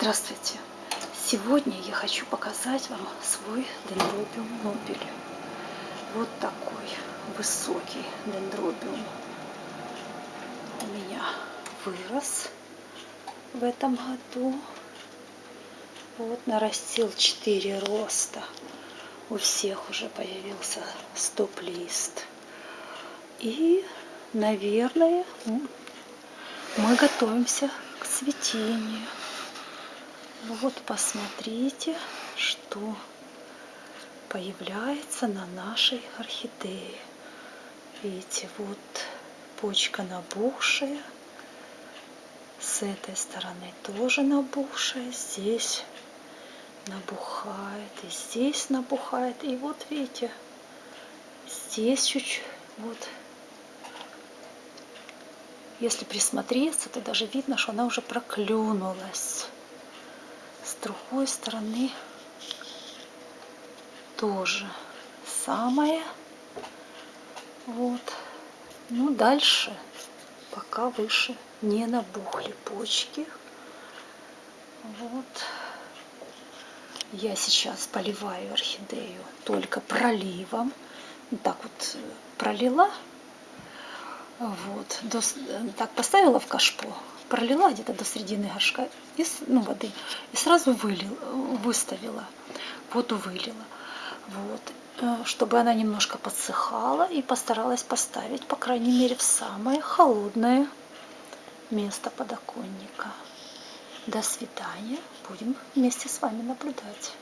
Здравствуйте! Сегодня я хочу показать вам свой дендробиум нобель. Вот такой высокий дендробиум у меня вырос в этом году. Вот нарастил 4 роста. У всех уже появился стоп-лист. И, наверное, мы готовимся к цветению. Вот посмотрите, что появляется на нашей орхидее. Видите, вот почка набухшая. С этой стороны тоже набухшая. Здесь набухает. И здесь набухает. И вот видите, здесь чуть-чуть. Вот. Если присмотреться, то даже видно, что она уже проклюнулась с другой стороны тоже самое. Вот. Ну дальше пока выше не набухли почки. Вот. Я сейчас поливаю орхидею только проливом. Так вот пролила вот до, так поставила в кашпо пролила где-то до середины горшка и, ну, воды и сразу вылил, выставила, воду вылила. Вот, э, чтобы она немножко подсыхала и постаралась поставить, по крайней мере, в самое холодное место подоконника. До свидания. Будем вместе с вами наблюдать.